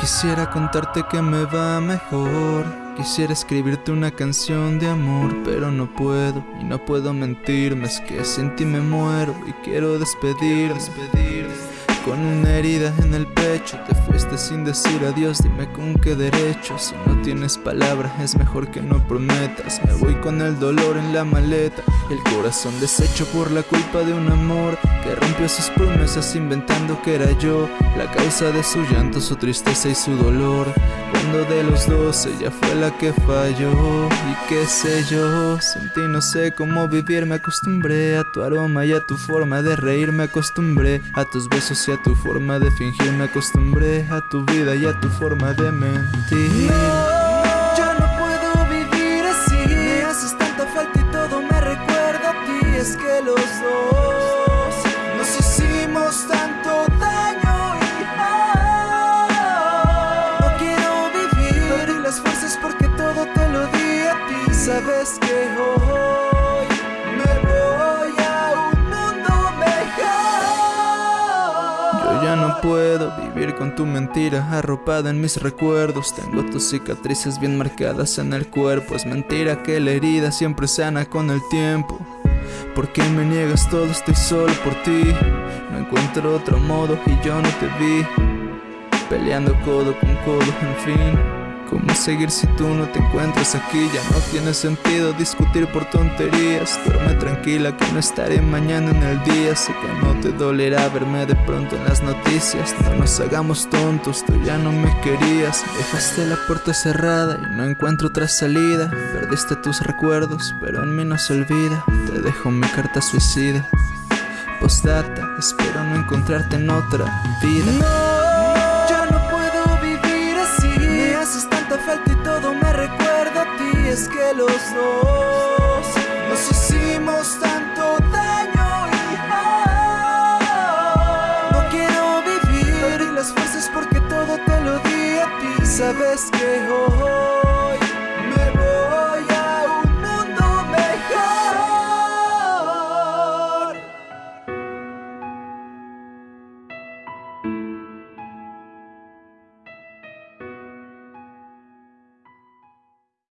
Quisiera contarte que me va mejor. Quisiera escribirte una canción de amor, pero no puedo y no puedo mentirme. Es que sin ti me muero y quiero despedir, despedir. Con una herida en el pecho. Te fuiste sin decir adiós Dime con qué derecho. Si no tienes palabras es mejor que no prometas. Me voy con el dolor en la maleta El corazón deshecho por la culpa de un amor Que rompió sus promesas inventando que era yo. La causa de su llanto, su tristeza y su dolor. Cuando de los dos ella fue la que falló. Y qué sé yo, sin ti no sé cómo vivir. Me acostumbré a tu aroma y a tu forma de reír. Me acostumbré a tus besos y a tu forma de fingir Me acostumbré a tu vida y a tu forma de mentir. No, yo no puedo vivir así. Me haces tanta falta y todo me recuerda a ti. Es que los dos nos hicimos tanto daño y No quiero vivir Perdí las fuerzas porque todo te lo di a ti. Sabes que hoy ya no puedo vivir con tu mentira arropada en mis recuerdos. Tengo tus cicatrices bien marcadas en el cuerpo. Es mentira que la herida siempre sana con el tiempo. ¿Por qué me niegas todo? Estoy solo por ti. No encuentro otro modo y yo no te vi. Peleando codo con codo, en fin ¿Cómo seguir si tú no te encuentras aquí? Ya no tiene sentido discutir por tonterías. Duerme tranquila que no estaré mañana en el día. Sé que no te dolerá verme de pronto en las noticias. No nos hagamos tontos, tú ya no me querías. Dejaste la puerta cerrada y no encuentro otra salida. Perdiste tus recuerdos, pero en mí no se olvida. Te dejo mi carta suicida. Postdata, espero no encontrarte en otra vida Es que los dos. Nos hicimos tanto daño y No quiero vivir las fuerzas porque todo te lo di a ti. Sabes que hoy